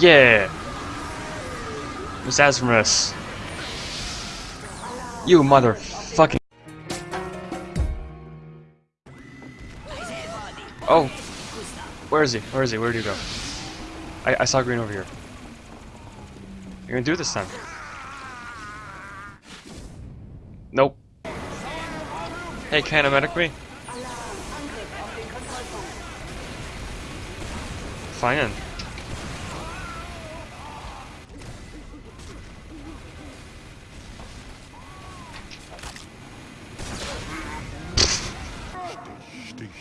Yeah! Merasmus. You motherfucking. Oh! Where is he? Where is he? Where did he go? I, I saw green over here. You're gonna do this time. Nope. Hey, can I medic me? Fine.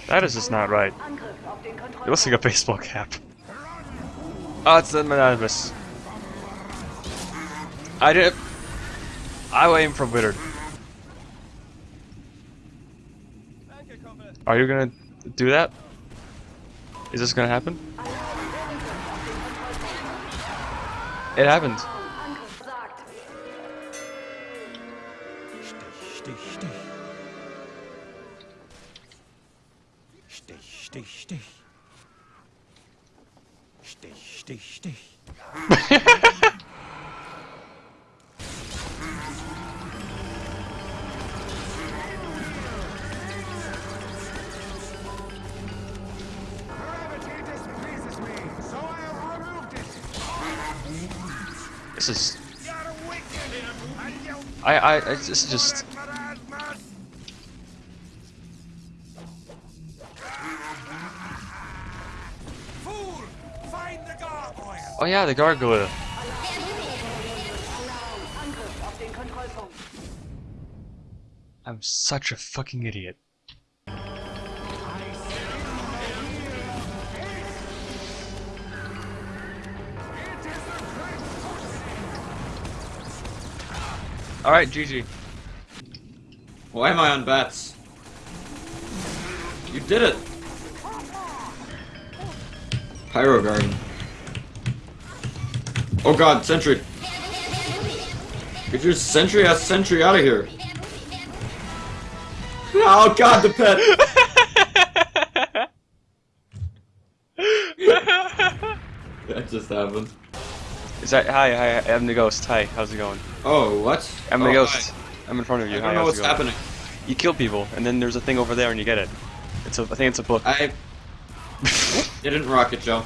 That is just not right. It looks like a baseball cap. Oh, it's the Anonymous. I did. I aim for Withered. Are you gonna do that? Is this gonna happen? It happened. Stich, stich. Stich, stich, stich. Stich, stich, stich. This is. I. I. I this is just. Oh yeah, the gargoyle. I'm such a fucking idiot. Alright, GG. Why am I on bats? You did it! Pyro Garden. Oh god, Sentry! Get your Sentry ass Sentry out of here! Oh god, the pet! that just happened. Is that hi hi I'm the ghost. Hi, how's it going? Oh, what? I'm the oh, ghost. hi. I'm in front of you. I don't know what's happening. You kill people, and then there's a thing over there, and you get it. It's a I think it's a book. I didn't rocket Joe.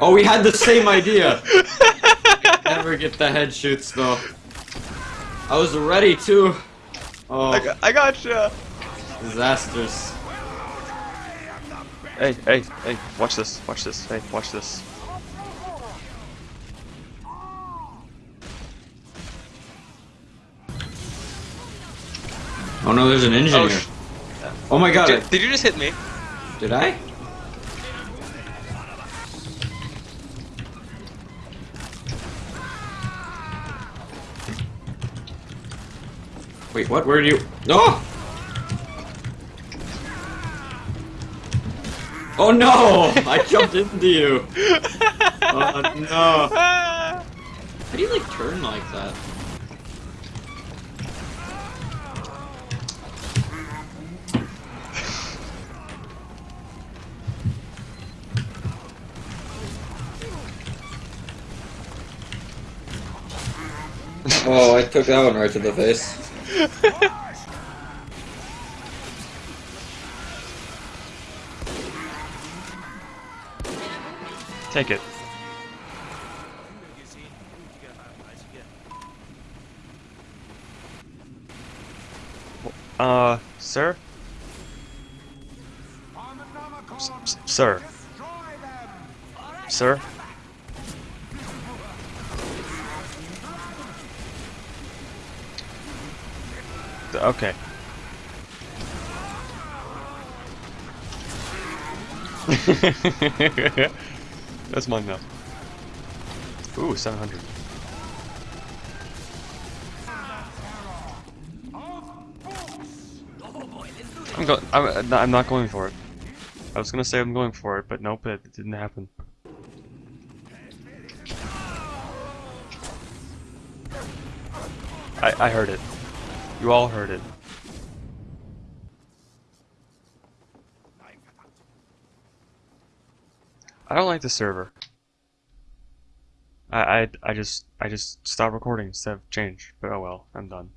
Oh, we had the same idea. Never get the head shoots though. I was ready too. Oh, I, got, I gotcha. disasters. Hey, hey, hey! Watch this! Watch this! Hey, watch this! Oh no, there's an engine Oh, here. Oh my god, Did, did you just hit me? did I? Wait, what? Where do you? Oh! Oh no! I jumped into you. Oh no! How do you like turn like that? Oh, I took that one right to the face. Take it. Uh, sir? S- sir? Sir? Okay. That's mine now. Ooh, 700. I'm go- I'm, uh, I'm not going for it. I was gonna say I'm going for it, but nope, it, it didn't happen. I, I heard it. You all heard it. I don't like the server. I, I, I just I just stopped recording instead of change. But oh well, I'm done.